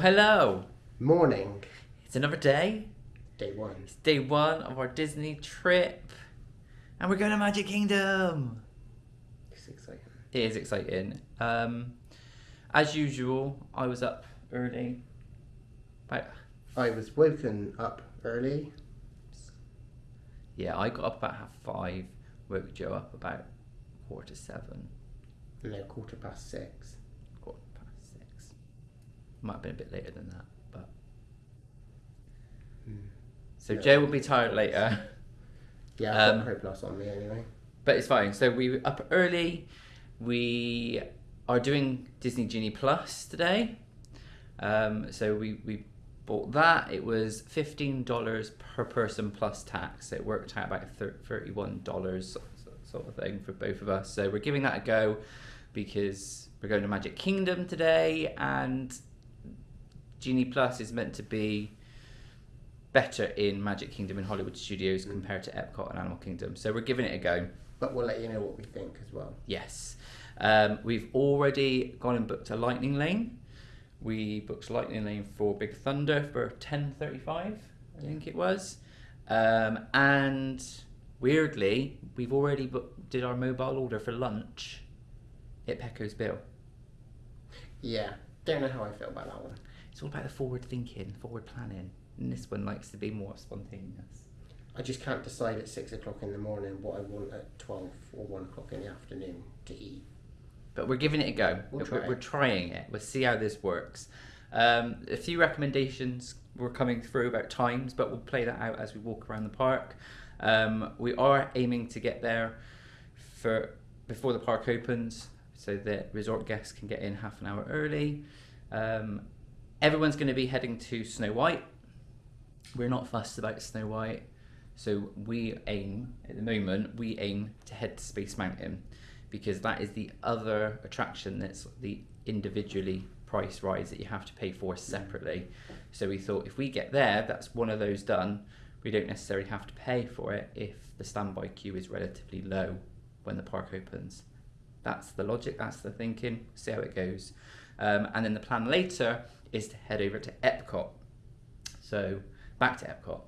hello. Morning, It's another day. day one. It's day one of our Disney trip. And we're going to Magic Kingdom. It's exciting. It is exciting. Um, as usual, I was up early. About, I was woken up early. yeah, I got up about half five. Woke Joe up about quarter to seven. No, quarter past six. Quarter past six. Might have been a bit later than that, but. Hmm. So Yeah. Joe will be tired later. Yeah, I've Um, got Pro Plus on me anyway. But it's fine. So we were up early. We are doing Disney Genie Plus today. Um, so we, we bought that. It was fifteen dollars per person plus tax. So it worked out about thirty one dollars sort of thing for both of us. So we're giving that a go because we're going to Magic Kingdom today, and Genie Plus is meant to be better in Magic Kingdom and Hollywood Studios compared to Epcot and Animal Kingdom. So we're giving it a go. But we'll let you know what we think as well. Yes. Um, we've already gone and booked a Lightning Lane. We booked Lightning Lane for Big Thunder for ten thirty five, I think it was. Um, and weirdly, we've already booked, did our mobile order for lunch at Pecos Bill. Yeah, don't know how I feel about that one. It's all about the forward thinking, forward planning. And this one likes to be more spontaneous. I just can't decide at six o'clock in the morning what I want at twelve or one o'clock in the afternoon to eat. but we're giving it a go. We'll we're, try we're trying it. We'll see how this works. Um, a few recommendations were coming through about times, but we'll play that out as we walk around the park. Um, we are aiming to get there for before the park opens, so that resort guests can get in half an hour early. Um, everyone's going to be heading to Snow White. We're not fussed about Snow White, so we aim at the moment. We aim to head to Space Mountain because that is the other attraction that's the individually priced rides that you have to pay for separately. So we thought if we get there, that's one of those done. We don't necessarily have to pay for it if the standby queue is relatively low when the park opens. That's the logic, that's the thinking, see how it goes. Um, and then the plan later is to head over to Epcot. So back to Epcot.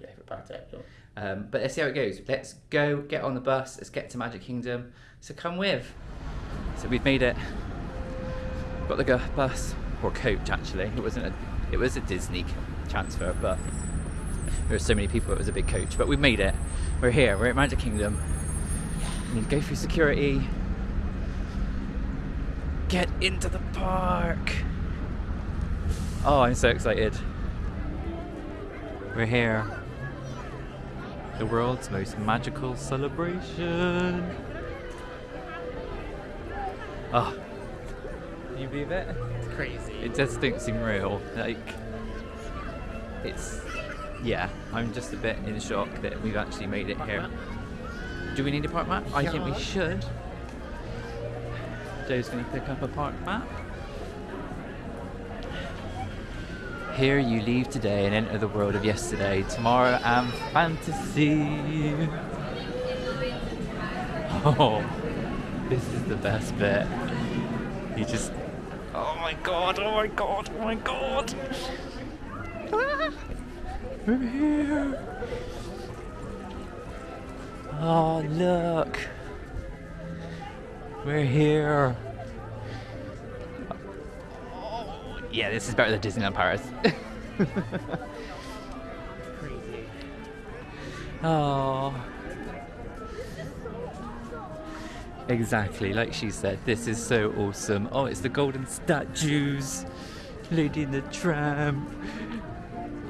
Yeah, back to Epcot. Um, but let's see how it goes. Let's go, get on the bus, let's get to Magic Kingdom. So come with. So we've made it. Got the bus or coach actually. It wasn't a, it was a Disney transfer, but there were so many people. It was a big coach, but we made it. We're here. We're at Magic Kingdom. We need to go through security. Get into the park. Oh, I'm so excited. We're here the world's most magical celebration. Oh, can you believe it? It's crazy. It just don't seem real. Like, it's, yeah, I'm just a bit in shock that we've actually made it here. Do we need a park map? I think we should. Joe's going to pick up a park map. Here you leave today and enter the world of yesterday. Tomorrow and fantasy. Oh, this is the best bit. You just. Oh my god, oh my god, oh my god! Ah, We're here! Oh, look! We're here! Yeah, this is better than Disneyland Paris. Crazy. Oh. Exactly, like she said, this is so awesome. Oh, it's the golden statues. Lady in the tram.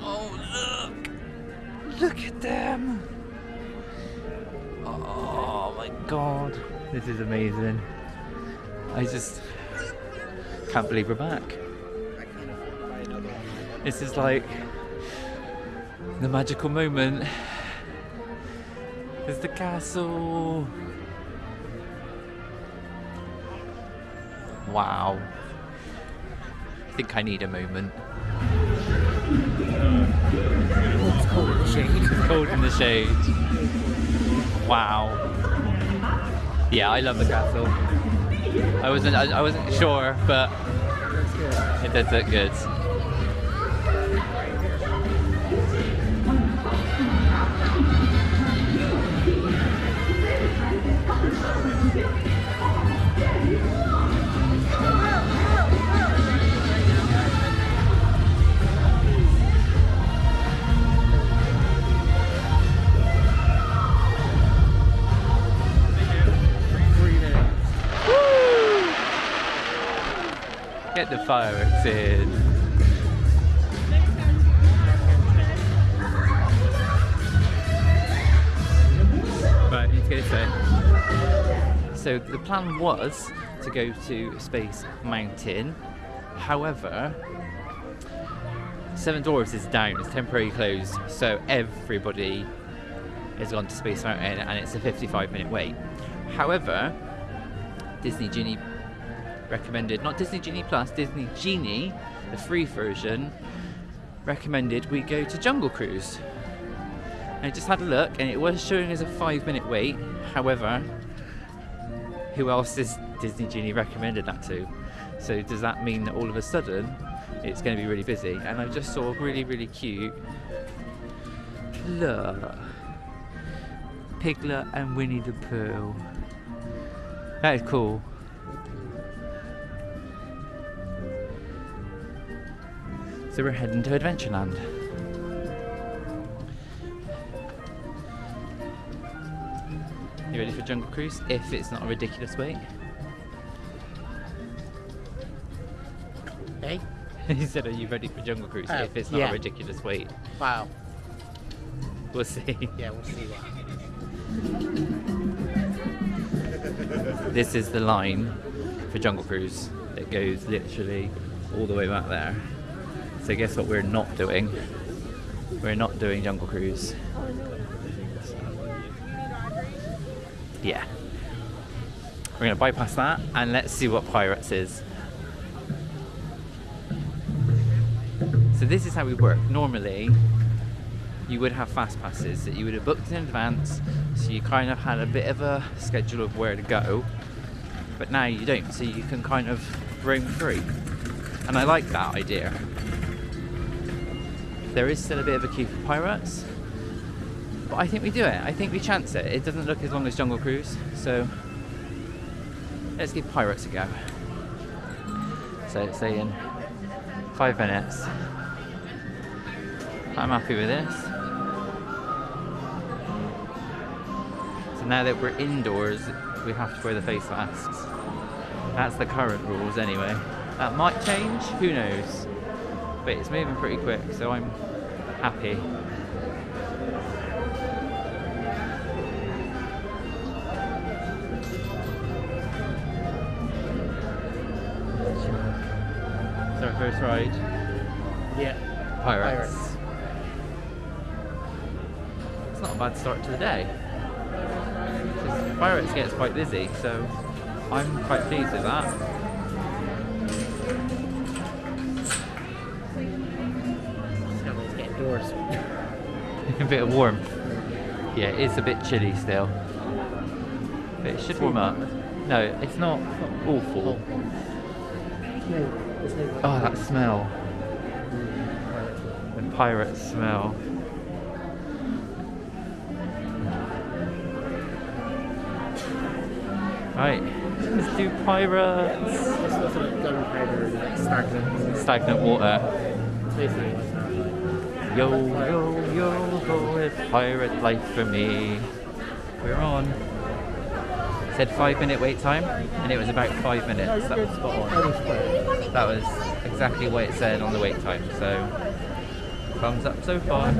Oh, look! Look at them! Oh my god. This is amazing. I just can't believe we're back. This is like the magical moment. There's the castle. Wow. I think I need a moment. It's cold in the shade. Cold in the shade. Wow. Yeah, I love the castle. I wasn't I, I wasn't sure, but it did look good. Get the fireworks in. So the plan was to go to Space Mountain. However, Seven Dwarfs is down, it's temporarily closed, so everybody has gone to Space Mountain and it's a 55 minute wait. However, Disney Genie recommended, not Disney Genie Plus, Disney Genie, the free version, recommended we go to Jungle Cruise. I just had a look and it was showing us a five minute wait. However, who else is Disney Genie recommended that to? So does that mean that all of a sudden it's going to be really busy? And I just saw really, really cute look. Piglet and Winnie the Pooh. That is cool. So we're heading to Adventureland. You ready for Jungle Cruise? If it's not a ridiculous wait. Hey? Eh? he said, Are you ready for Jungle Cruise? Oh, if it's not yeah. a ridiculous wait. Wow. We'll see. Yeah, we'll see what. This is the line for Jungle Cruise. It goes literally all the way back there. So guess what we're not doing? We're not doing Jungle Cruise. Yeah. We're gonna bypass that and let's see what Pirates is. So this is how we work. Normally, you would have fast passes that you would have booked in advance, so you kind of had a bit of a schedule of where to go. But now you don't, so you can kind of roam free. And I like that idea. There is still a bit of a queue for pirates, but I think we do it. I think we chance it. It doesn't look as long as Jungle Cruise, so let's give pirates a go. So it's saying five minutes. I'm happy with this. So now that we're indoors, we have to wear the face masks. That's the current rules anyway. That might change, who knows? But it's moving pretty quick, so I'm happy. It's our first ride. Yeah. Pirates. Pirates. It's not a bad start to the day. Pirates gets quite busy, so I'm quite pleased with that. A bit of warmth. Yeah, it's a bit chilly still. But it should warm up. No, it's not awful. No, there's no Oh, that smell. The pirate smell. Right, let's do pirates. It's not sort of gunpowder stagnant. Stagnant water. Yo, yo, yo, ho, it's pirate life for me. We're on. It said five minute wait time, and it was about five minutes. That was spot on. That was exactly what it said on the wait time, so thumbs up so far.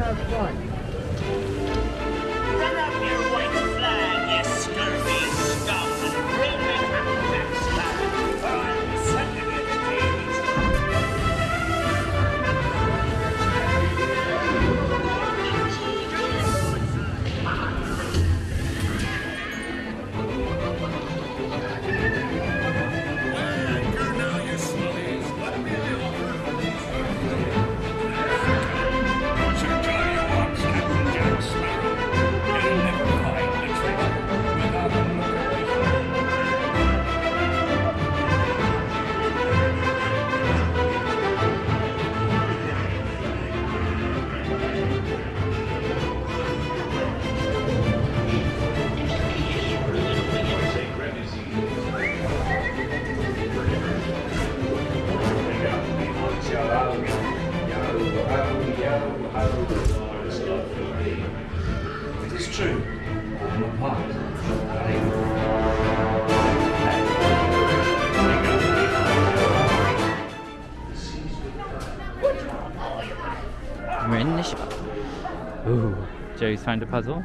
Found a puzzle.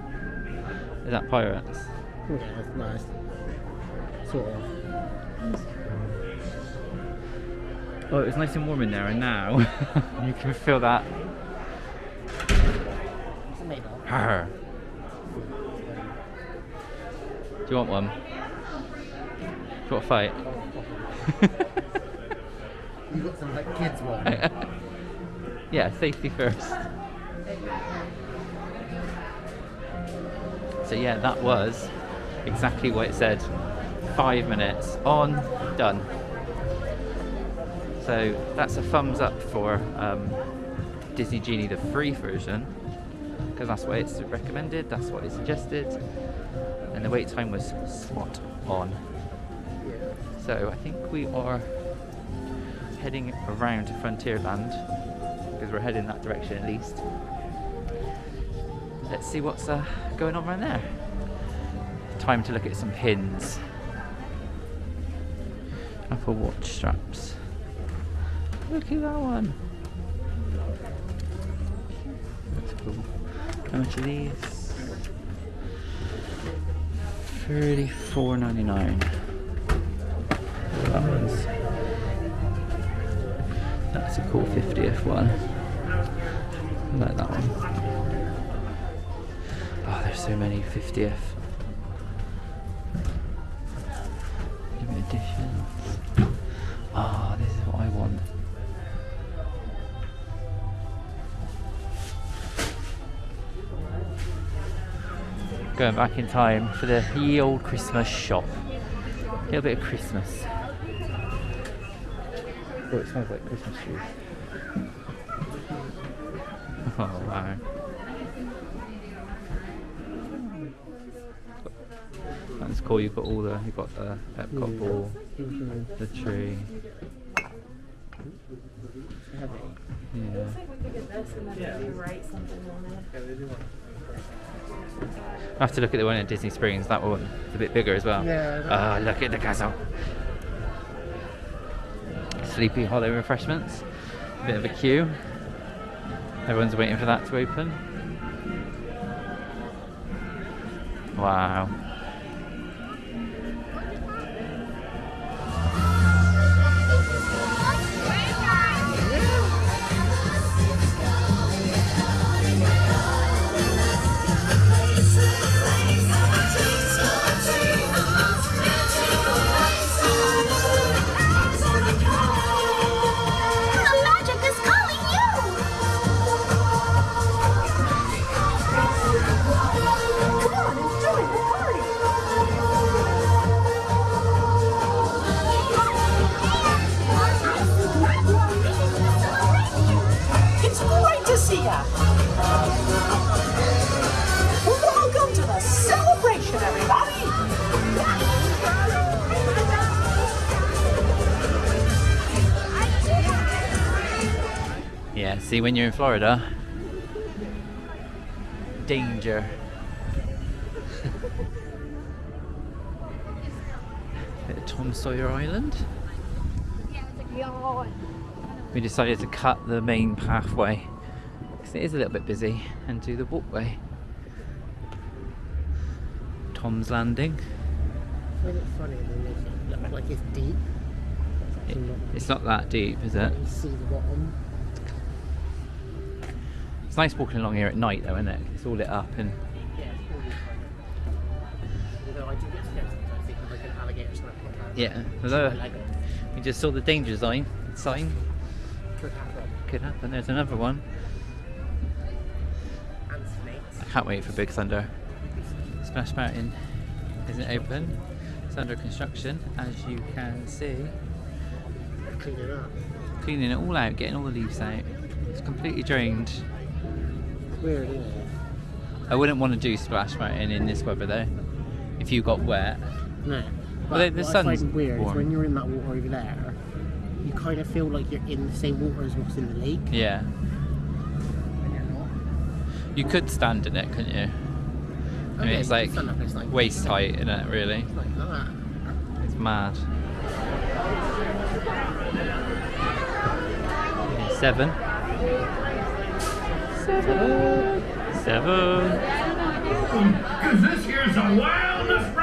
Is that pirates? Yeah, it's nice. Sort of. Oh, it was nice and warm in there, and now you can feel that. Made. Do you want one? Do you want to fight? You got some like kids one. yeah, safety first. So yeah, that was exactly what it said. Five minutes on, done. So that's a thumbs up for um, Disney Genie, the free version, because that's what it's recommended, that's what it suggested, and the wait time was spot on. So I think we are heading around Frontierland because we're heading that direction at least. Let's see what's uh, going on around there. Time to look at some pins. Apple watch straps. Look at that one. That's cool. How much are these? Thirty-four ninety-nine. That one's. That's a cool 50th one. I like that one. So many 50th. Limited editions. Ah, this is what I want. Going back in time for the ye old Christmas shop. A little bit of Christmas. Oh, it smells like Christmas trees. Oh wow. Cool. You've got all the. You've got the Epcot ball, the tree. Yeah. I have to look at the one at Disney Springs. That one one's a bit bigger as well. Yeah. Ah, look at the castle. Sleepy Hollow refreshments. Bit of a queue. Everyone's waiting for that to open. Wow. When you're in Florida, danger. Bit of Tom Sawyer Island. We decided to cut the main pathway because it is a little bit busy and do the walkway. Tom's Landing. I find it funny when they make it like it's deep. It's It- actually not. it's not that deep, is it? You see the bottom. It's nice walking along here at night, though, isn't it? It's all lit up and Yeah, it's probably fine. Although I do get scared sometimes thinking like an alligator snapping my hand. yeah. Although we just saw the danger sign. Sign Could happen. could happen. There's another one. And snakes. I can't wait for Big Thunder. Splash Mountain isn't open. It's under construction, as you can see. Clean it up. Cleaning it all out, getting all the leaves out. It's completely drained. It's weird, isn't it? I wouldn't want to do Splash Mountain in this weather though. If you got wet. No. Well, the- the what sun's I find weird warm. is when you're in that water over there, you kind of feel like you're in the same water as what's in the lake. Yeah. You're not. You could stand in it, couldn't you? I mean, Okay, it's like up, it's like- waist height, isn't it? Really, Like that. it's mad. Seven. Seven. Seven. Cause this here's a wildest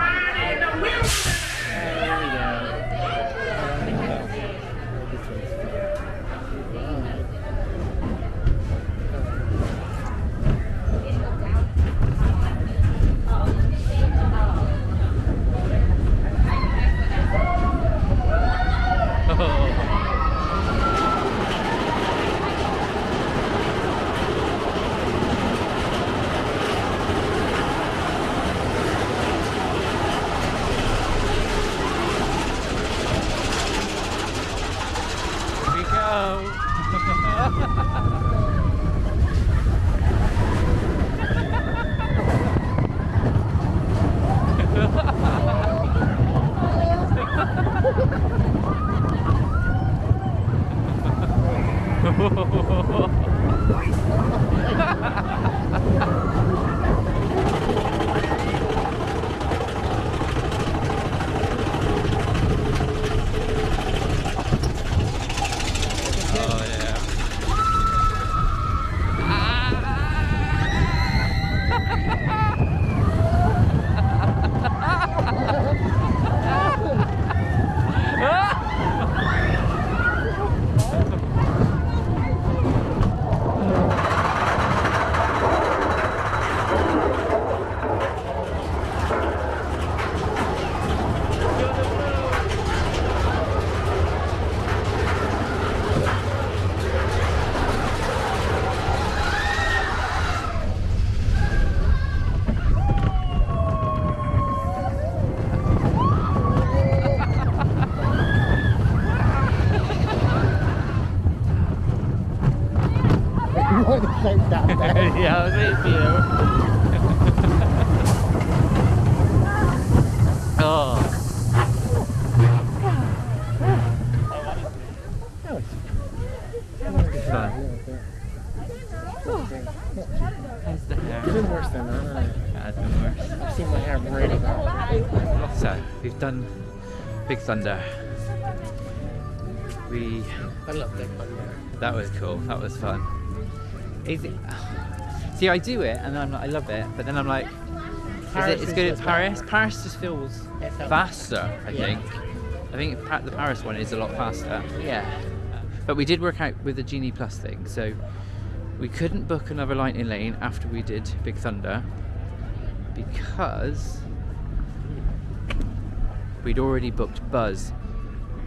yeah, I was for you. oh. Fun. How's the hair? Worse than that. it? Yeah, it's been worse. I've seen my hair really bad. So, we've done Big Thunder. See, I do it and I'm like, I love it, but then I'm like, is it is good in Paris? better. Paris just feels faster. I Yeah. think. I think the Paris one is a lot faster. Yeah. But we did work out with the Genie Plus thing, so we couldn't book another Lightning Lane after we did Big Thunder because we'd already booked Buzz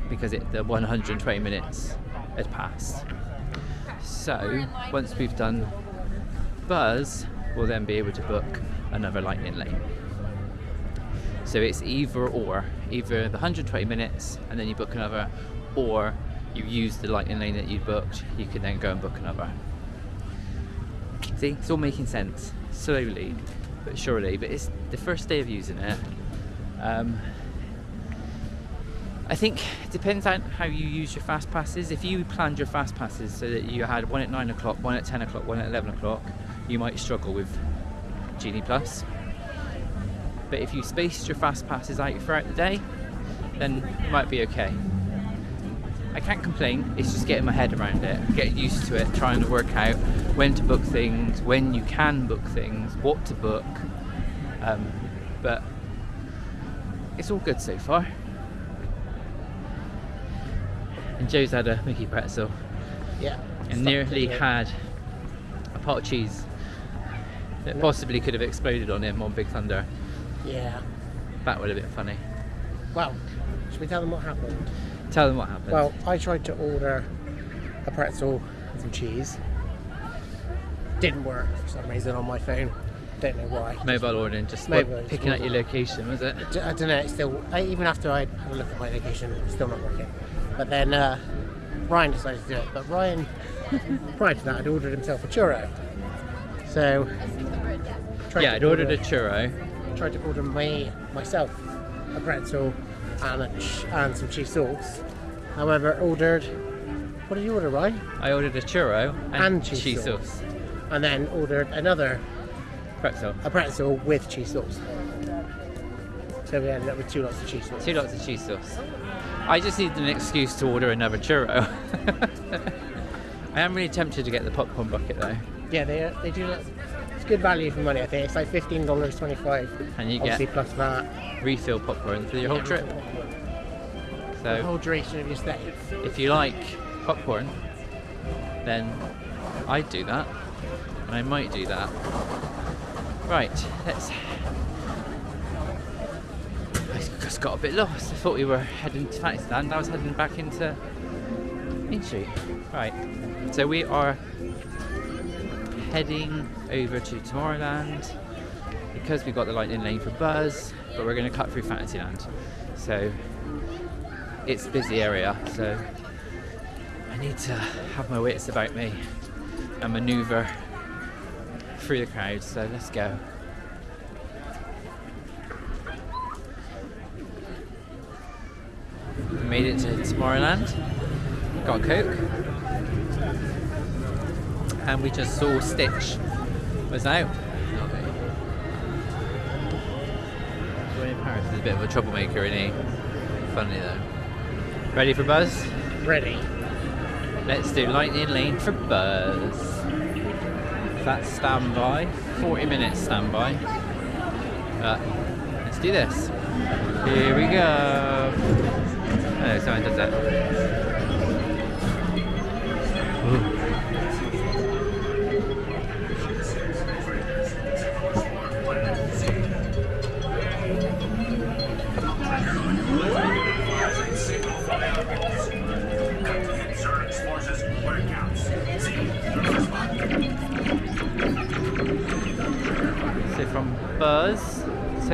because it, the 120 minutes had passed. So once we've done Buzz, we'll then be able to book another Lightning Lane. So it's either or, either the 120 minutes and then you book another, or you use the lightning lane that you booked, you can then go and book another. See, it's all making sense slowly but surely. But it's the first day of using it. Um, I think it depends on how you use your fast passes. If you planned your fast passes so that you had one at nine o'clock, one at ten o'clock, one at eleven o'clock, you might struggle with Genie Plus. But if you spaced your fast passes out throughout the day, then you might be okay. I can't complain, it's just getting my head around it, getting used to it, trying to work out when to book things, when you can book things, what to book. Um, but it's all good so far. And Joe's had a Mickey pretzel Yeah. and nearly had a pot of cheese that possibly could have exploded on him on Big Thunder. Yeah. That would have been funny. Well, should we tell them what happened? Tell them what happened. Well, I tried to order a pretzel and some cheese. Didn't work for some reason on my phone. Don't know why. mobile ordering, just Mobile, picking out your location, was it? I don't know. It's still I, even after I had a look at my location, it's still not working. But then uh, Ryan decided to do it. But Ryan, prior to that, had ordered himself a churro. So Yeah, I'd ordered a churro. tried to order me myself a pretzel and a and some cheese sauce. However, ordered. What did you order, Ryan? I ordered a churro and, And cheese cheese sauce. sauce. and then ordered another Pretzel. a pretzel with cheese sauce. So we ended up with two lots of cheese sauce. Two lots of cheese sauce. I just need an excuse to order another churro. I am really tempted to get the popcorn bucket though. Yeah, they they do. It's good value for money. I think it's like fifteen dollars twenty five. And you obviously get plus that. refill popcorn for your whole trip. The So whole duration of your stay. if you like popcorn, then I'd do that. And I might do that. Right, let's. I just got a bit lost. I thought we were heading to Fantasyland. I was heading back into Main Street. Right, so we are heading over to Tomorrowland because we've got the lightning lane for Buzz, but we're going to cut through Fantasyland. So it's a busy area, so I need to have my wits about me and maneuver through the crowd. So let's go. We made it to Tomorrowland. Got Coke. And we just saw Stitch was out. William Harris is a bit of a troublemaker, isn't he? Funny though. Ready for Buzz? Ready. Let's do Lightning Lane for Buzz. That's standby. 40 minutes standby. Uh, let's do this. Here we go. Oh, someone does that.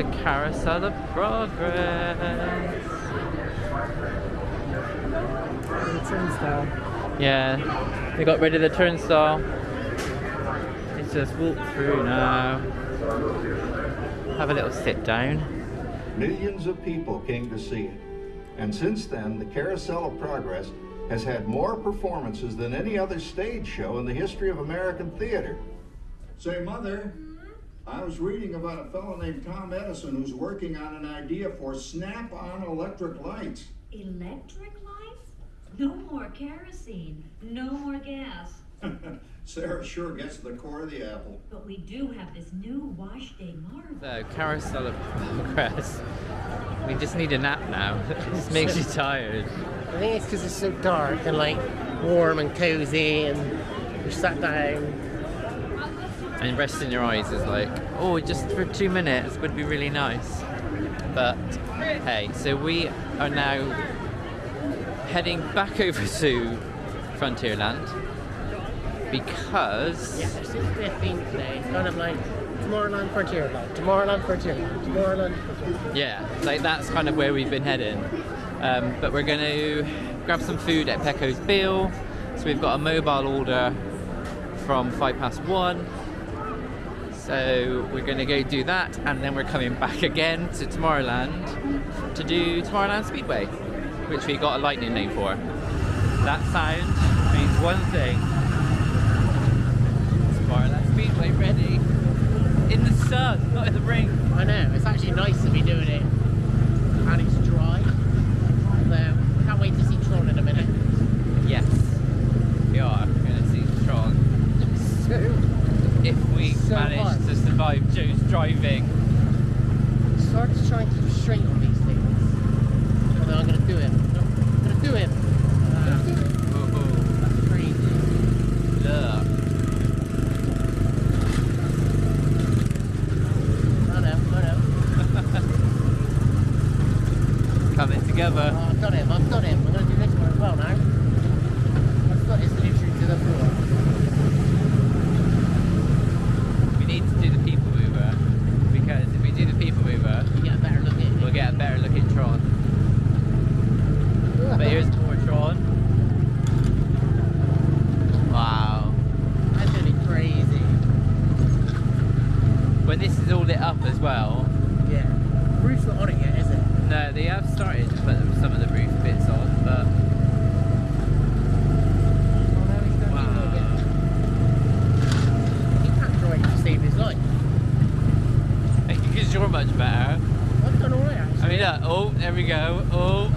To Carousel of Progress. Yeah, they got rid of the turnstile. Let's just walk through now. Have a little sit down. Millions of people came to see it. And since then, the Carousel of Progress has had more performances than any other stage show in the history of American theater. Say, Mother, I was reading about a fellow named Tom Edison who's working on an idea for snap on electric lights. Electric lights? No more kerosene, no more gas. Sarah sure gets to the core of the apple. But we do have this new wash day marvel. So, Carousel of Progress. We just need a nap now. it just makes you tired. I think it's because it's so dark and like warm and cozy, and you're sat down. And resting your eyes is like, oh, just for two minutes would be really nice. But hey, so we are now heading back over to Frontierland because Yeah, there seems to be a theme today. It's kind of like Tomorrowland Frontierland, Tomorrowland Frontierland, Tomorrowland Frontierland. yeah, like that's kind of where we've been heading. Um, but we're going to grab some food at Pecos Bill. So we've got a mobile order from five past one. So we're going to go do that, and then we're coming back again to Tomorrowland to do Tomorrowland Speedway, which we got a lightning lane for. That sound means one thing. Tomorrowland Speedway ready. In the sun, not in the rain. I know, it's actually nice to be doing it, and it's dry. So, I can't wait to see Tron in a minute. Yes, we are going to see Tron. So, If we So manage hard. to survive Joe's driving. it's hard to try and keep straight on these things. Although I'm going to do it. I'm going to do it. Uh, Ooh, that's crazy. look. I know, I know. Coming together. Oh, I've got him, I've got him. I'm going to do this one as well now. My foot is literally to the floor. We need to do the people mover because if we do the people mover, You get a better look at it. we'll get a better look at Tron. But here's more Tron. Wow. That's going to be crazy. When this is all lit up as well, Yeah. Roof's not on it yet, is it? no, they have started to put some of the roof bits on, but Oh, no, it's not Wow. even on yet. much better. I've done alright I actually. mean, look. Oh, there we go. Oh,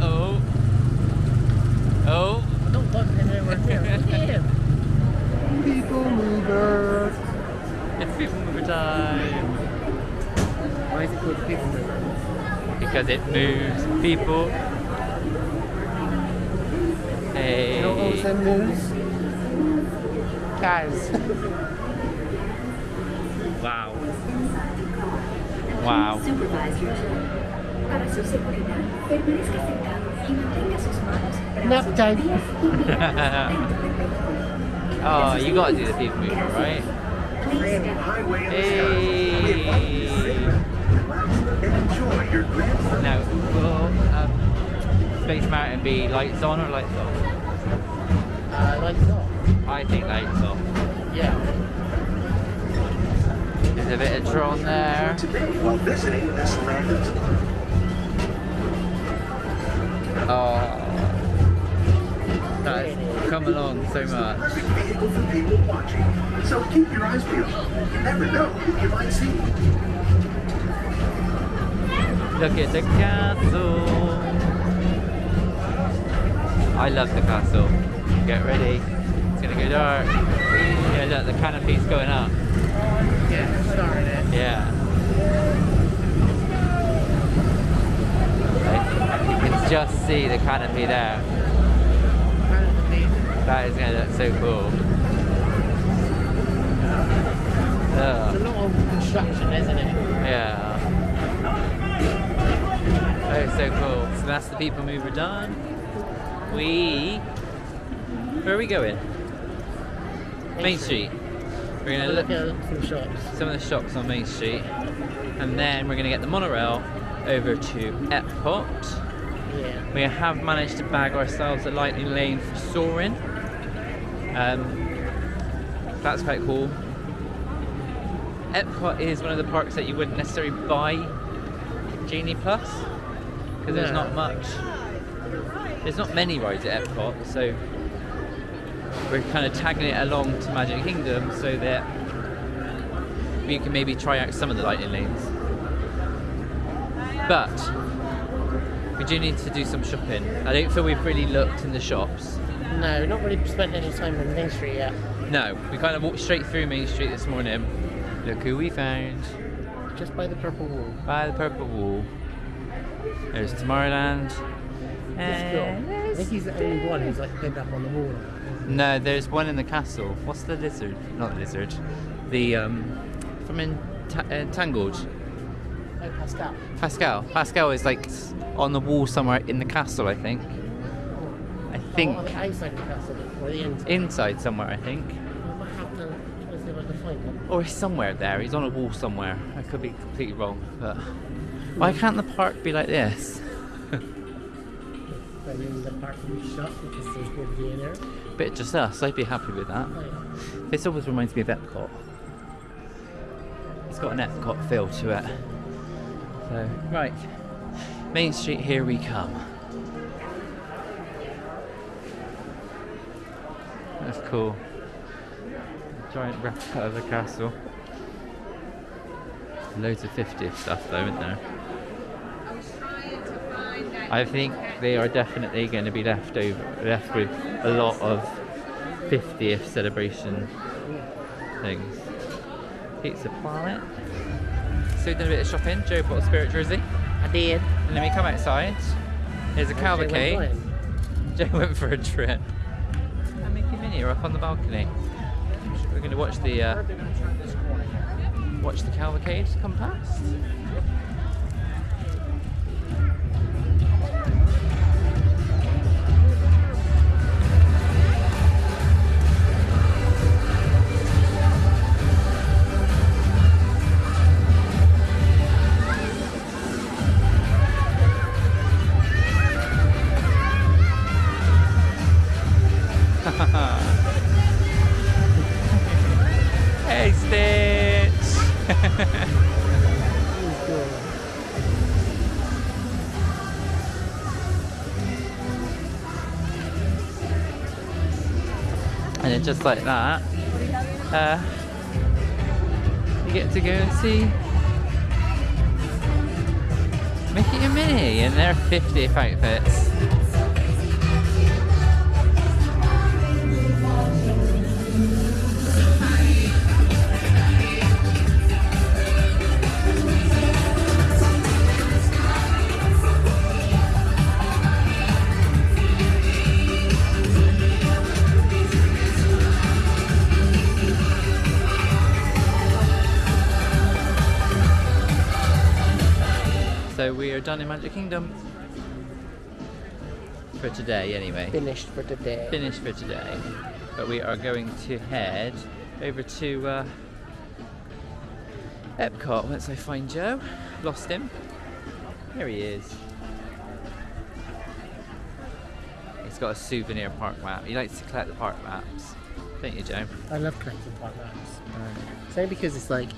oh, oh. I don't want anywhere near. Look at him. People mover. It's people mover time. Why is it called people mover? Because it moves people. You know what Hey. also moves? Cows. Wow. Wow. Supervisors. Para su seguridad, permanezca sentado y mantenga sus manos, Nap brazos, time. pies y manos oh, you gotta do the people mover, right? Please stand. Hey. Now, will um, Space Mountain be lights on or lights off? Uh, lights off. I think lights off. Yeah. There's a bit of Tron there. Today, while visiting this land of Oh, that's come along so much. perfect vehicle for people watching. So keep your eyes peeled. You never know who you might see. Look at the castle. I love the castle. Get ready. It's gonna go dark. Yeah, look, the canopy's going up. Yeah, starting it. Yeah. You can just see the canopy there. Kind of amazing. That is gonna look so cool. It's a lot of construction, isn't it? Yeah. Oh, so cool. So that's the people mover done. We. Where are we going? Main Street. We're gonna Look look at some shops. some of the shops on Main Street, and then we're gonna get the monorail over to Epcot. Yeah. We have managed to bag ourselves a lightning lane for soaring. Um, that's quite cool. Epcot is one of the parks that you wouldn't necessarily buy Genie Plus because there's not much. There's not many rides at Epcot, so we're kind of tagging it along to Magic Kingdom so that we can maybe try out some of the lightning lanes. But we do need to do some shopping. I don't feel we've really looked in the shops. No, not really spent any time on Main Street yet. No, we kind of walked straight through Main Street this morning. Look who we found Just by the purple wall. by the purple wall. There's Tomorrowland. And I think he's the only one who's like pinned up on the wall. no, there's one in the castle. What's the lizard? Not the lizard. The um, from in Ta- uh, Tangled. Oh, Pascal. Pascal. Pascal is like on the wall somewhere in the castle, I think. I think Oh, on the outside of the castle, or the inside. inside somewhere. I think. I might have to try to see if find him. Or he's somewhere there. He's on a wall somewhere. I could be completely wrong, but why can't the park be like this? But in the you can see good view in there. Bit just us. I'd be happy with that. Oh, yeah. This always reminds me of Epcot. It's got an Epcot feel to it. So right, Main Street. Here we come. That's cool. Giant replica of the castle. Loads of 50th stuff though, isn't there? I think they are definitely going to be left over, left with a lot of 50th celebration things. Pizza Planet. So we've done a bit of shopping. Joe bought a spirit jersey. I did. And then we come outside. There's a went cavalcade. blind. Joe went for a trip. And Mickey and Minnie are up on the balcony. We're going to watch the uh, watch the cavalcade come past. just like that. Uh, you get to go and see Mickey and Minnie in their 50th outfits. Done in Magic Kingdom. For today, anyway. Finished for today. Finished for today. But we are going to head over to uh, Epcot once I find Joe. Lost him. Here he is. He's got a souvenir park map. He likes to collect the park maps. Don't you, Joe? I love collecting park maps. It's only because it's like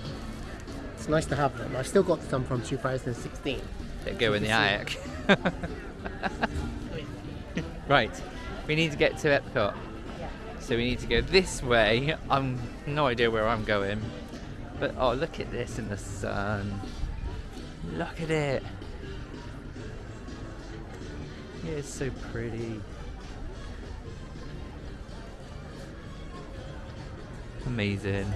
it's nice to have them. I've still got some from 2016. They go in the attic. right, we need to get to Epcot. So we need to go this way. I'm no idea where I'm going. But oh, look at this in the sun. Look at it. Yeah, It's so pretty. Amazing.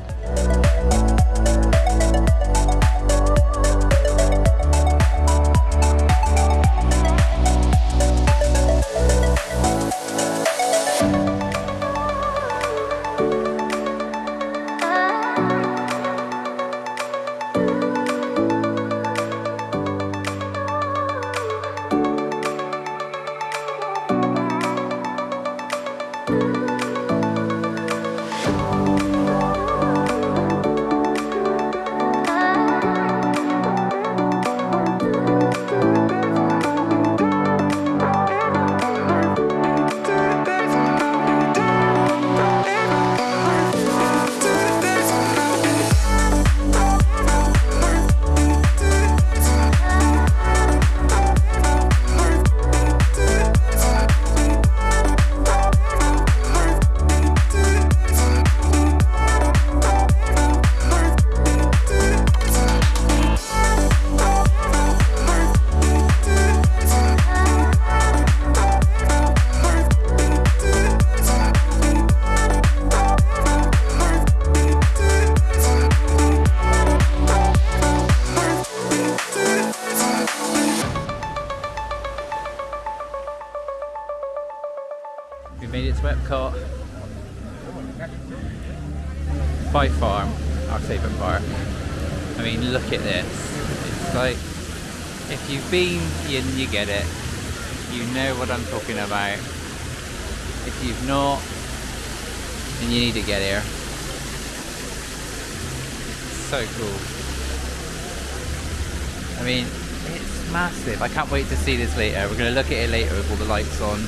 You, get it. You know what I'm talking about. If you've not, then you need to get here. So cool. I mean, it's massive. I can't wait to see this later. We're going to look at it later with all the lights on.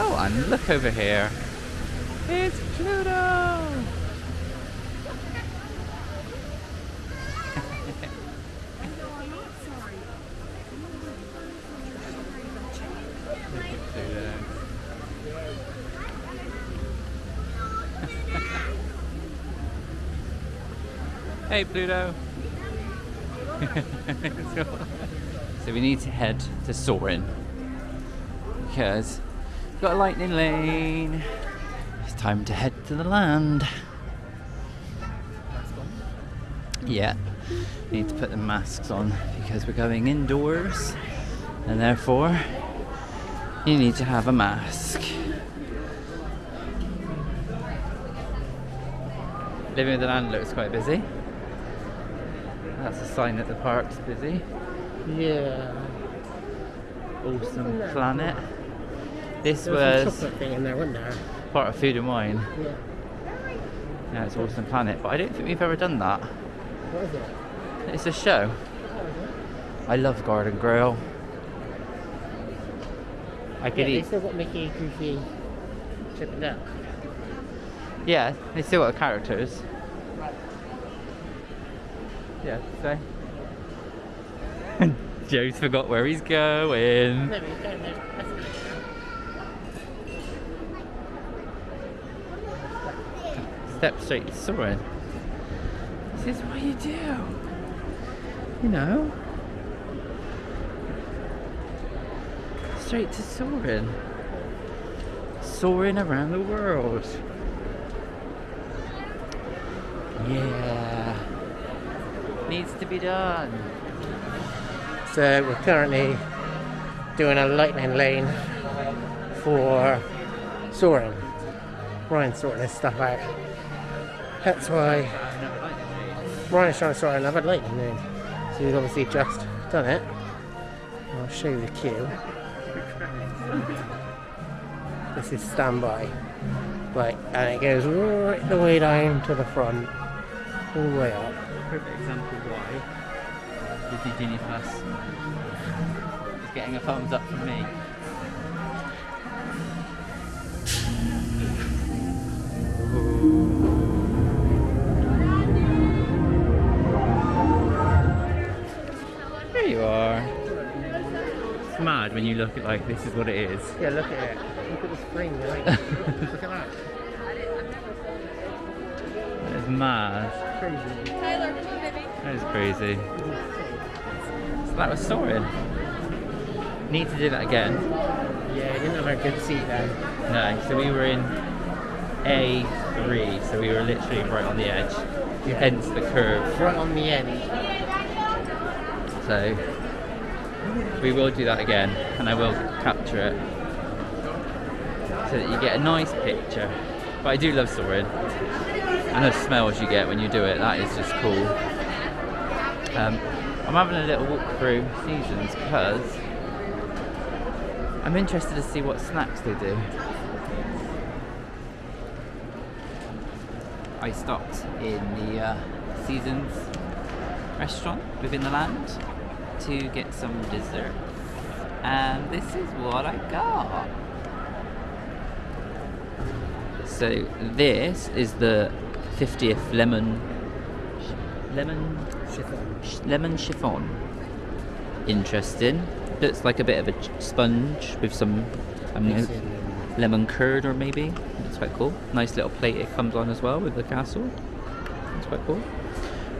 Oh, and look over here. It's Pluto! Look at Pluto. Hey, Pluto! so, we need to head to Soarin' because we've got a lightning lane. It's time to head to the land. Yeah, need to put the masks on because we're going indoors and therefore you need to have a mask. Living with the Land looks quite busy. That's a sign that the park's busy. Yeah. Awesome planet. This was was some thing in there, part of Food and Wine. Yeah. Yeah, it's Awesome Planet, but I don't think we've ever done that. What is it? It's a show. I love Garden Grill. I Yeah, could they eat. still got Mickey, Goofy, Chip and Dale. Yeah, they still got characters. Yeah, so. Joe's forgot where he's going. No, but he's going there. That's it. Step straight to Soarin'. This is what you do. You know? Straight to soaring. Soaring around the world. Yeah. To be done. So we're currently doing a lightning lane for soaring. Ryan's sorting this stuff out. That's why Ryan's trying to sort another lightning lane. So he's obviously just done it. I'll show you the queue. This is standby. Right, and it goes right the way down to the front, all the way up. Perfect example why Disney Genie Plus is getting a thumbs up from me. There you are. It's mad when you look at like this is what it is. Yeah, look at it. Look at the spring. Right? look at that. It's mad. Crazy. That is crazy. So that was soaring. Need to do that again. Yeah, he didn't have a good seat then. No, so we were in A3, so we were literally right on the edge. Yeah. Hence the curve. Right on the end. So we will do that again and I will capture it so that you get a nice picture. But I do love soaring. And the smells you get when you do it, that is just cool. Um, I'm having a little walk through seasons because I'm interested to see what snacks they do. I stopped in the uh, Seasons restaurant within the land to get some dessert. And this is what I got. So this is the 50th lemon lemon Chiffon. lemon chiffon. Interesting. Looks like a bit of a sponge with some um, um, lemon curd or maybe. It's quite cool. Nice little plate it comes on as well with the castle. It's quite cool.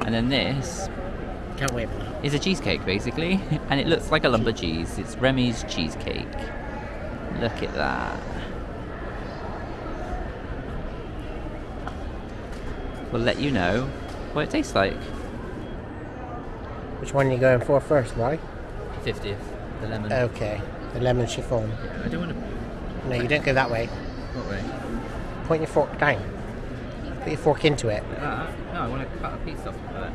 And then this Can't wait for that. is a cheesecake basically, and it looks like a lump of cheese. It's Remy's cheesecake. Look at that. We'll let you know what it tastes like. Which one are you going for first, right? 50th, the lemon. Okay. The lemon chiffon. I don't want to. No, you don't go that way. What way? Point your fork down. Put your fork into it. Ah, no, I want to cut a piece off of it.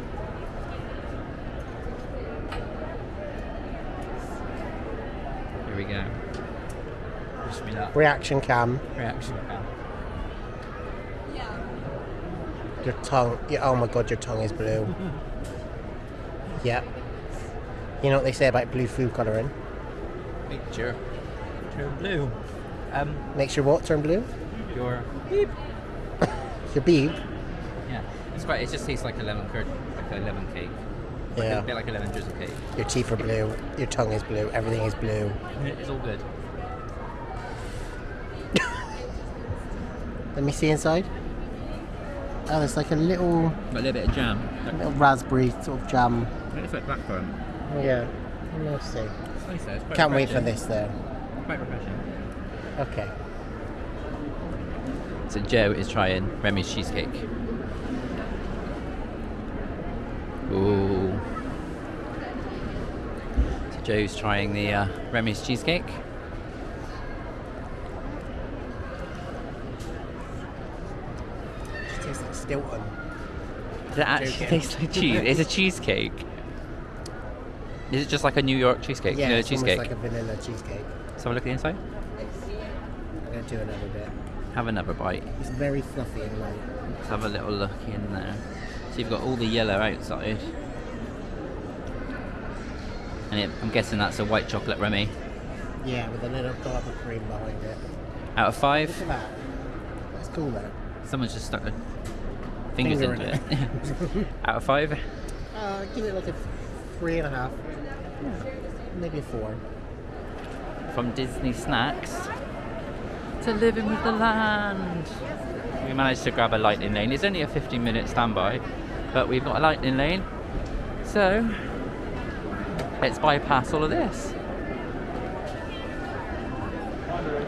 Here we go. Wish me luck. Reaction cam. Reaction cam. Your tongue. Your, oh my god, your tongue is blue. yep. You know what they say about blue food colouring? Picture. Turn blue. Um, Makes your what turn blue? your beep. Your beep. Yeah, it's quite. It just tastes like a lemon curd, like a lemon cake. Like Yeah. A bit like a lemon drizzle cake. Your teeth are blue. Your tongue is blue. Everything is blue. It's all good. Let me see inside. Oh, it's like a little, Got a little bit of jam. A little raspberry sort of jam. It's like blackcurrant. Yeah. Let's see. It's nice though. It's Can't wait for this though. Quite refreshing. Okay. So Joe is trying Remy's cheesecake. Ooh. So Joe's trying the uh, Remy's cheesecake. It tastes like Stilton. Does it actually Joking. taste like cheese? It's a cheesecake. Is it just like a New York cheesecake? Yeah, know, it's cheesecake. almost like a vanilla cheesecake. A look at the inside. I'm gonna do another bit. Have another bite. It's very fluffy and light. Let's have a little look in there. So you've got all the yellow outside. And it, I'm guessing that's a white chocolate Remy. Yeah, with a little of cream behind it. Out of five? Look at that. That's cool though. someone's just stuck their fingers Finger into in it. Out of five, Uh, give it like a three and a half. Maybe a four. from Disney Snacks to living with the land. We managed to grab a lightning lane. It's only a 15 minute standby, but we've got a lightning lane. So let's bypass all of this.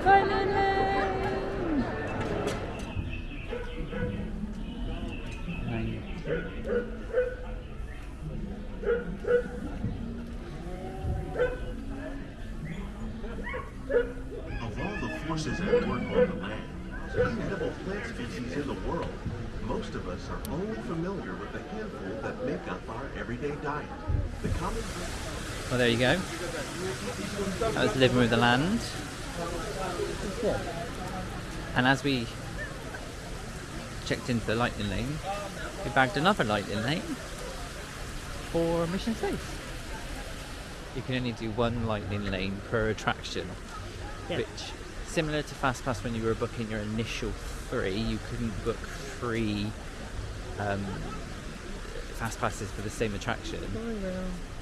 Lightning lane! Nine. Of all the forces at work on the land, the edible plant species in the world, most of us are only familiar with the handful that make up our everyday diet. The common Well, there you go. That was living with the land. And as we checked into the lightning lane, we bagged another lightning lane for Mission Space. You can only do one lightning lane per attraction, Yeah. which, similar to FastPass when you were booking your initial three, you couldn't book three um, fast passes for the same attraction.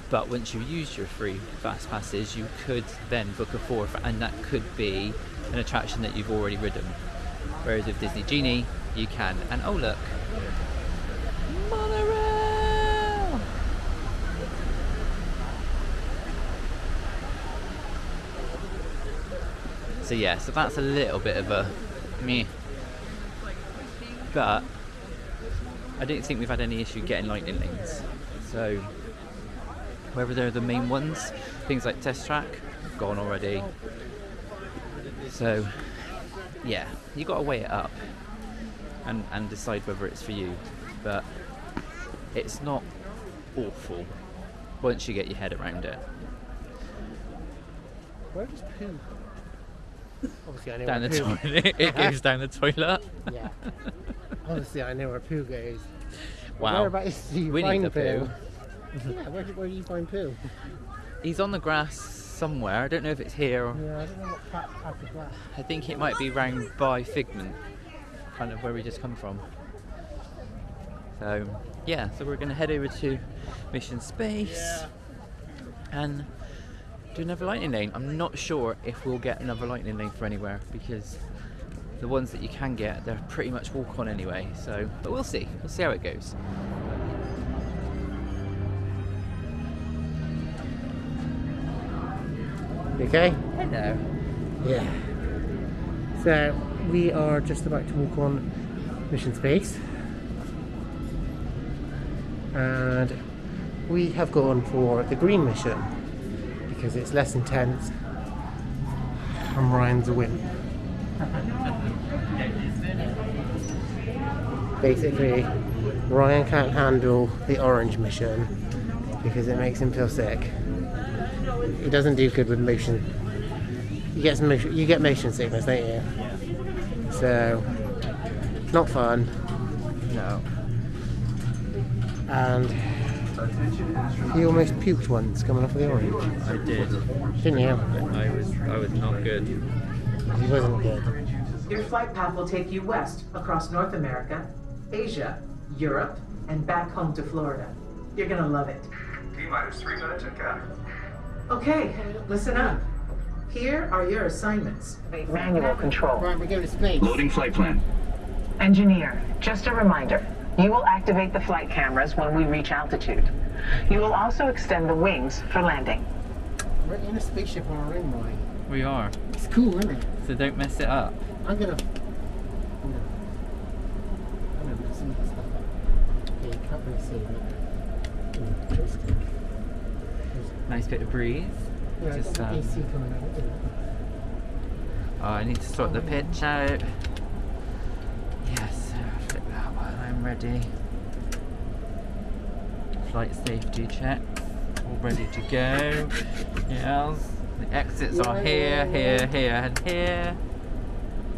But once you used your free fast passes, you could then book a fourth, and that could be an attraction that you've already ridden. Whereas with Disney Genie, you can. And oh look, monorail. So yeah, so that's a little bit of a meh. But I don't think we've had any issue getting lightning lanes. So whether they're the main ones, things like test track, gone already. So yeah, you got to weigh it up and and decide whether it's for you. But it's not awful once you get your head around it. Where does poo? Obviously, I know Down the where poo. toilet, it goes down the toilet. Yeah. Obviously, I know where poo goes. Wow. Whereabouts do you Winnie find the poo? Pooh. yeah, where, do- where do you find poo? He's on the grass somewhere. I don't know if it's here or Yeah, I don't know what part, part of that. I think it might be round by Figment, kind of where we just come from. So, yeah, so we're going to head over to Mission Space and do another lightning lane. I'm not sure if we'll get another lightning lane for anywhere because the ones that you can get, they're pretty much walk on anyway. So, but we'll see. We'll see how it goes. Okay? Hello. Yeah. So we are just about to walk on mission space, and we have gone for the green mission because it's less intense. And Ryan's a win. Basically, Ryan can't handle the orange mission because it makes him feel sick. He doesn't do good with motion you get some motion, you get motion sickness, don't you? So, not fun. No. And he almost puked once coming off of the orange, I did. didn't you? I was I was not good. He wasn't good. Your flight path will take you west across North America, Asia, Europe, and back home to Florida. You're gonna love it. T minus three minutes and counting. Okay, listen up. Here are your assignments. Manual control. Right, we're going to space. Loading flight plan. Engineer, just a reminder. You will activate the flight cameras when we reach altitude. You will also extend the wings for landing. We're in a spaceship on our own, Ryan. We are. It's cool, isn't it? So don't mess it up. I'm gonna. I'm gonna. I'm gonna put some of the stuff up. Yeah, you can't really see it. Mm, it's good. Nice bit of breeze. Just, Just, got the um, AC coming out. Oh, I need to sort the pitch out. Yes, flip that one. I'm ready. Flight safety check. All ready to go. Yes. The exits are here, here, here, and here.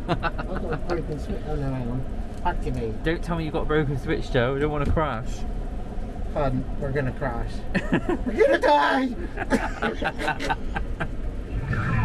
I've got a broken switch. Oh no, hang on. Activate. Don't tell me you've got a broken switch, Joe. I don't want to crash. Fun. We're gonna crash. We're gonna die.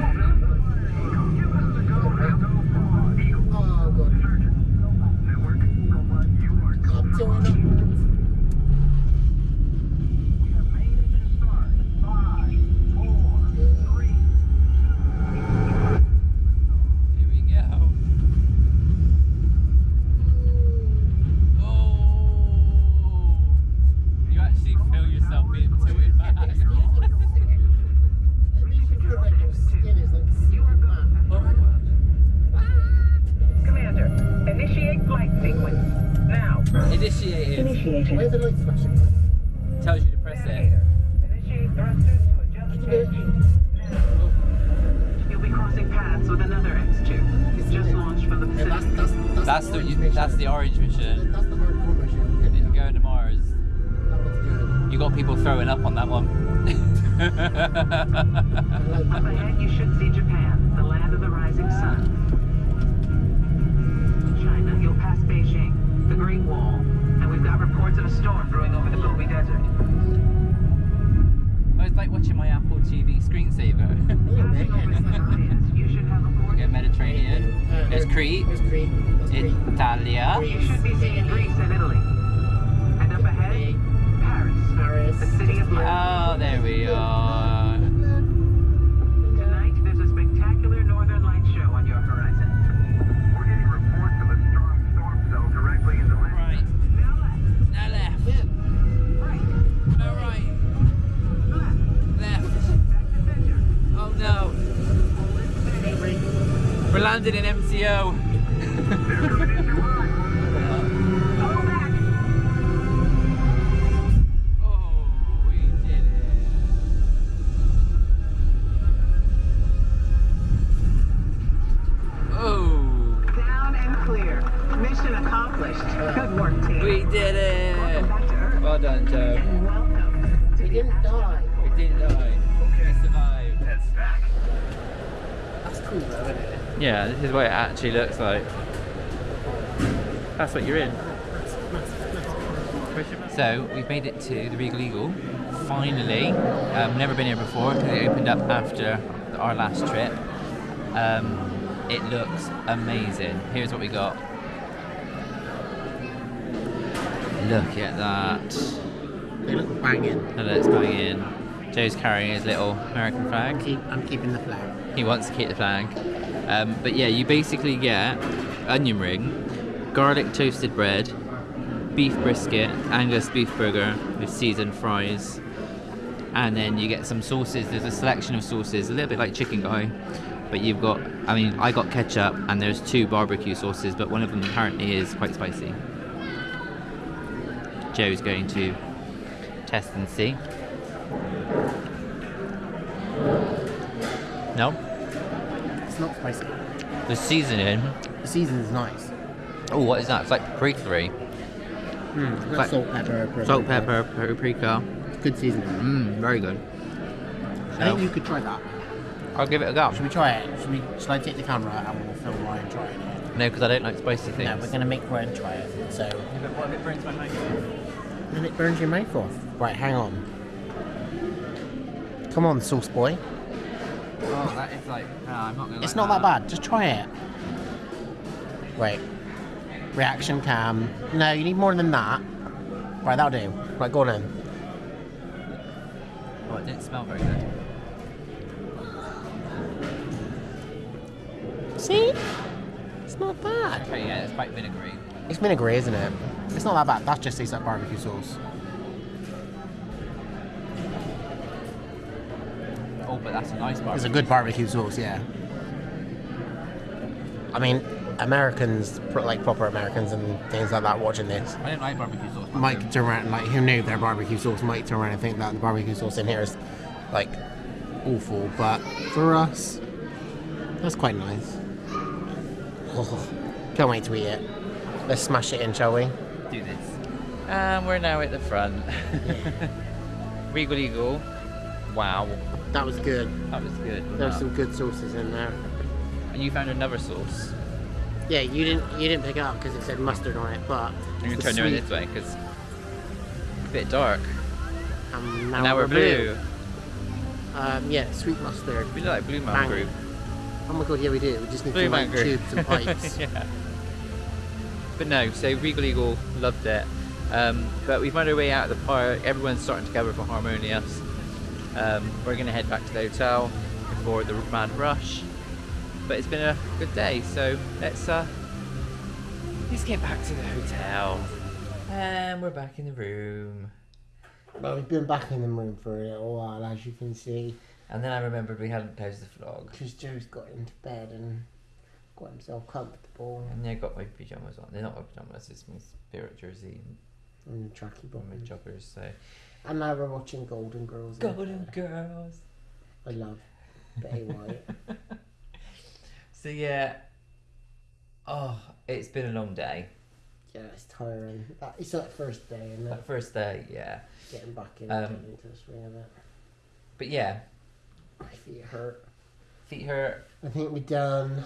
This is what it actually looks like. That's what you're in. So we've made it to the Regal Eagle. Finally, um, never been here before because it opened up after our last trip. Um, it looks amazing. Here's what we got. Look at that. They look banging. Look, it's going in. Joe's carrying his little American flag. Keep, I'm keeping the flag. He wants to keep the flag. Um, but yeah, you basically get onion ring, garlic toasted bread, beef brisket, Angus beef burger with seasoned fries, and then you get some sauces. There's a selection of sauces, a little bit like chicken guy, but you've got. I mean, I got ketchup, and there's two barbecue sauces, but one of them apparently is quite spicy. Joe's going to test and see. No, not spicy. the seasoning. The season's nice. Oh, what is that? It's like paprika. Mm, Like- salt, pepper, pepper. Salt, pepper, paprika. Good seasoning. Mmm, very good. I think you could try that. I'll give it a go. Should we try it? Should we? Should I take the camera and we'll film Ryan trying it? No, because I don't like spicy things. No, we're gonna make Ryan try it. So, but what if it burns my mouth? and it burns your mouth off. Right, hang on. Come on, sauce boy. Oh, that is like. No, I'm not gonna. It's not that bad. Just try it. Wait. Reaction cam. No, you need more than that. Right, that'll do. Right, go on in. Oh, it didn't smell very good. See? It's not bad. Okay, yeah, it's quite vinegary. It's vinegary, isn't it? It's not that bad. That just tastes like barbecue sauce. But that's a nice barbecue. It's a good barbecue sauce, yeah. I mean, Americans, like proper Americans and things like that, watching this, I don't like barbecue sauce. but might turn around, like, who knew their barbecue sauce, might turn around and think that the barbecue sauce in here is, like, awful. But for us, that's quite nice. Oh, can't wait to eat it. Let's smash it in, shall we? Do this. And we're now at the front. Regal Eagle. Wow, That was good. that was good. There were some good sauces in there. And you found another sauce. Yeah, you didn't you didn't pick it up because it said mustard on it, but I'm gonna turn you sweet- this way because it's a bit dark. Um, now, And now we're blue. Um, yeah, sweet mustard. We like Blue Man Bang. Oh my god, yeah we do. We just need Blue to Group. tubes and pipes. yeah. But no, so Regal Eagle loved it. Um, but we've made our way out of the park. Everyone's starting to gather for Harmonious. Um, we're going to head back to the hotel before the mad rush. But it's been a good day, so let's uh, let's get back to the hotel. And we're back in the room. Well, we've been back in the room for a little while, as you can see, And then I remembered we hadn't closed the vlog. because Joe's got into bed and got himself comfortable And I got my pajamas on. They're not my pajamas. It's my spirit jersey and and tracky my bottoms. joggers. So And now we're watching Golden Girls. Golden Girls. I love Betty White. So yeah. Oh, it's been a long day. yeah, it's tiring. That, it's that first day and That first day, yeah. getting back in, Um, getting into the swing of it. But yeah, My feet hurt. feet hurt. I think we done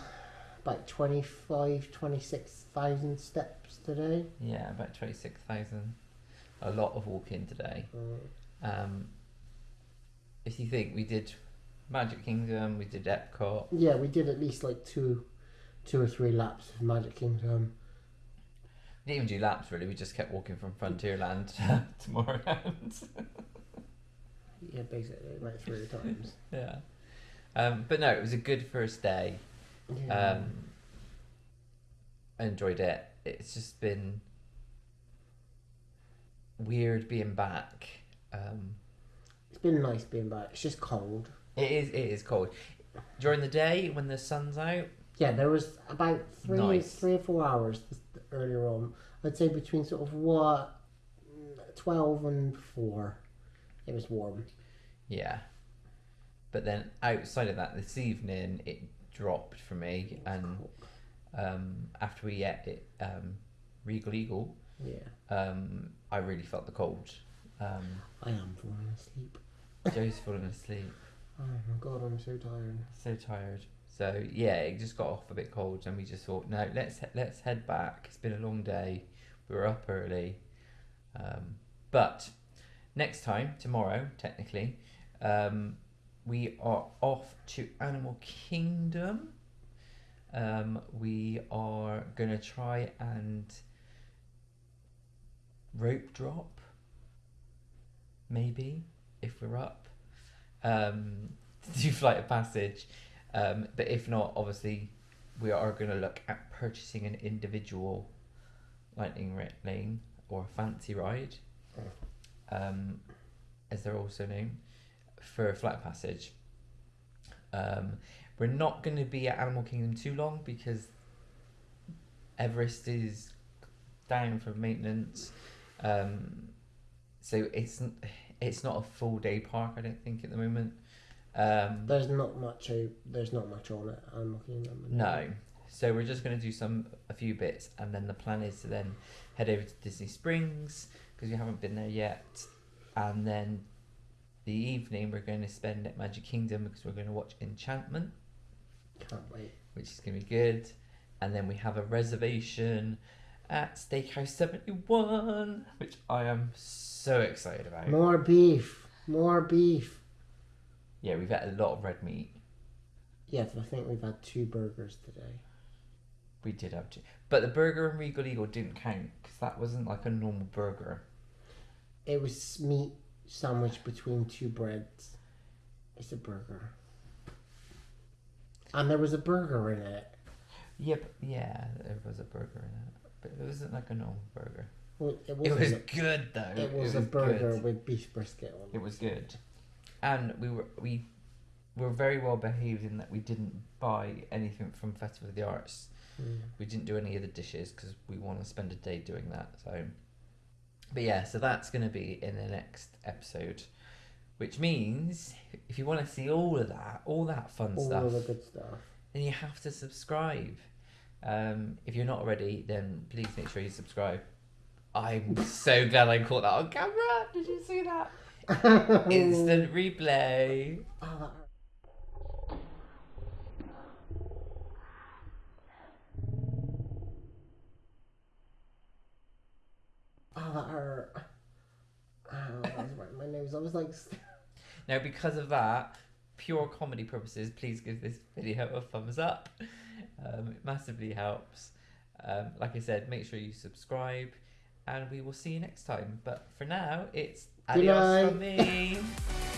about 25, 26,000 steps today. Yeah, about twenty six thousand. A lot of walking today. Mm. Um, if you think we did Magic Kingdom, we did Epcot. Yeah, we did at least like two, two or three laps of Magic Kingdom. We didn't even do laps really. We just kept walking from Frontierland to Tomorrowland. Yeah, basically like three times. yeah. Um, but no, it was a good first day. Yeah. Um, I enjoyed it. It's just been weird being back. Um, it's been nice being back. It's just cold. it is. It is cold during the day when the sun's out. Yeah, there was about three, Nice. three or four hours earlier on. I'd say between sort of what, twelve and four. It was warm. Yeah. But then outside of that, this evening it dropped for me, and um, after we ate it, um, Regal Eagle, Yeah, um, I really felt the cold. Um, I am falling asleep. Joe's falling asleep. Oh my god, I'm so tired. so tired. So yeah, it just got off a bit cold, and we just thought, no, let's he- let's head back. It's been a long day. We were up early, um, but next time, tomorrow, technically, um, we are off to Animal Kingdom. Um, we are gonna try and rope drop, maybe if we're up. Um, to do flight of passage. Um, but if not, obviously, we are going to look at purchasing an individual lightning lane or a fancy ride, um, as they're also known, for flight of passage. Um, we're not going to be at Animal Kingdom too long because Everest is down for maintenance. Um, so it's it's not a full day park. I don't think at the moment. Um, There's not much. There's not much on it. I'm looking at no. So we're just going to do some a few bits, and then the plan is to then head over to Disney Springs because we haven't been there yet, and then the evening we're going to spend at Magic Kingdom because we're going to watch Enchantment, Can't wait. which is going to be good, and then we have a reservation at Steakhouse Seventy One, which I am so excited about. More beef. More beef. Yeah, we've had a lot of red meat. Yes, I think we've had two burgers today. We did have two. but the burger and Regal Eagle didn't count because that wasn't like a normal burger. It was meat sandwiched between two breads. It's a burger. And there was a burger in it. Yep, yeah, there was a burger in it, but it wasn't like a normal burger. Well, it, It wasn't a- good though. It was, a burger good. with beef brisket on It It was good, and we were we were very well behaved in that we didn't buy anything from Festival of the Arts. Mm. We didn't do any of the dishes because we want to spend a day doing that. So, but yeah, so that's going to be in the next episode, which means if you want to see all of that, all that fun All stuff, of the good stuff. then you have to subscribe. Um, if you're not already, then please make sure you subscribe. I'm so glad I caught that on camera. Did you see that? Instant replay. Oh, that hurt. Was right my nose. I was like, Now, because of that, pure comedy purposes, please give this video a thumbs up. Um, it massively helps. Um, like I said, make sure you subscribe, and we will see you next time. But for now, it's Good adios night. from me.